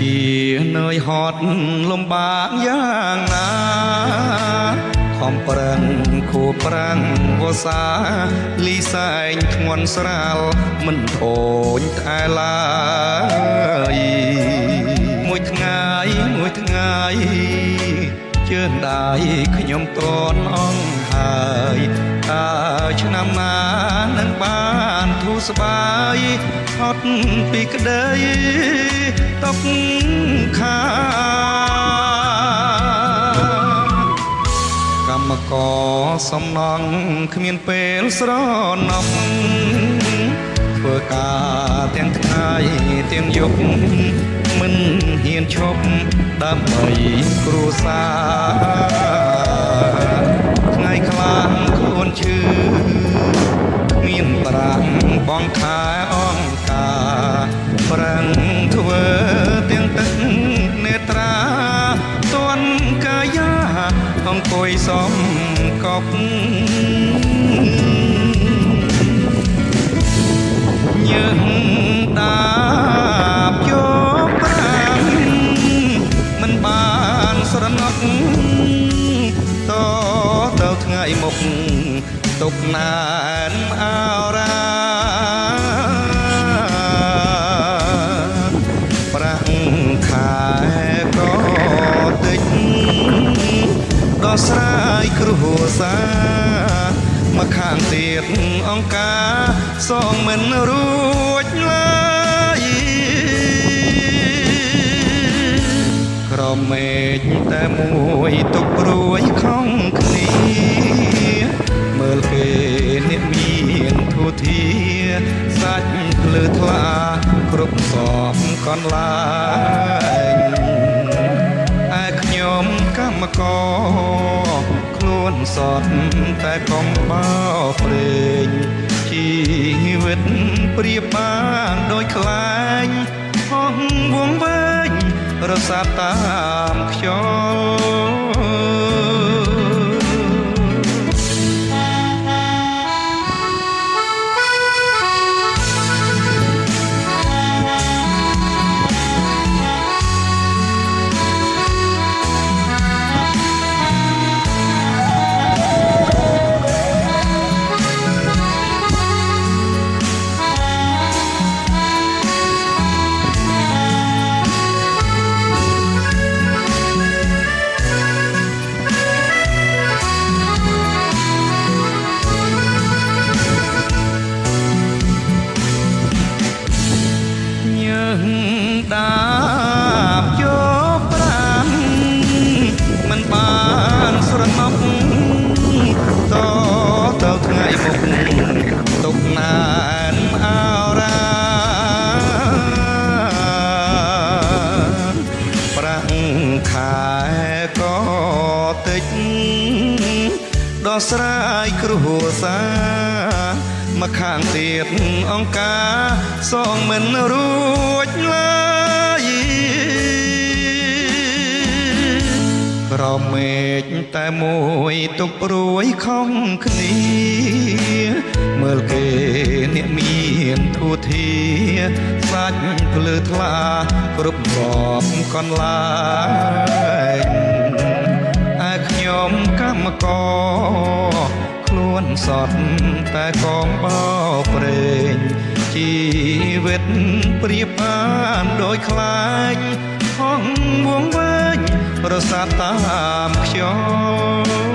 ជានឿយហត់លំបាកយ៉ាងណាខំប្រឹងខួបប្រាំងវស្សាលីសែងធ្ងន់ស្រាលមិនអូនតែឡើយមួយថ្ងៃមួយថ្ងៃជឿនដៃខ្ញុំតនអងហើយតើឆ្នាំណានឹងបាន ធូរស្បើយផុតពីក្តីຕົកខាកម្មករសំណងគ្មានពេលស្រណប់ធ្វើការទាំងថ្ងៃទាំងយប់មិនហ៊ានឈប់ដើម្បីគ្រួសារ សំកប់ញើងតាបយកប្រាំមិនបានស្រណុកតទៅថ្ងៃមុខទុកណានអោរាប្រា ខាងទៀតអង្គការសងមិនរួចឡើយក្រមេឃតែមួយទុកព្រួយខំគ្នាមើលគេអ្នកមានធូធាសាច់ភ្លឺថ្លាគ្រប់សពកន្លែងឯខ្ញុំកម្មករខ្លួ នសតតែកុំបោព្រេងជីវិតប្រៀបបានដូចខ្លែងហោះវងវែងរសាត់តាមខ្យល់ ដោះស្រាយគ្រោះសារមកខាងទៀតអង្គការសងមិនរួចឡើយក្រមេឃតែមួយទុកព្រួយខំគ្នា មើលគេអ្នកមានធូធាសាច់ភ្លឺថ្លាគ្រប់សពកន្លែងឯខ្ញុំកម្មករខ្លួន សតតែកងបោព្រេងជីវិតប្រៀបបានដោយខ្លាញ់ហងវងវែងរសាត់តាមខ្យល់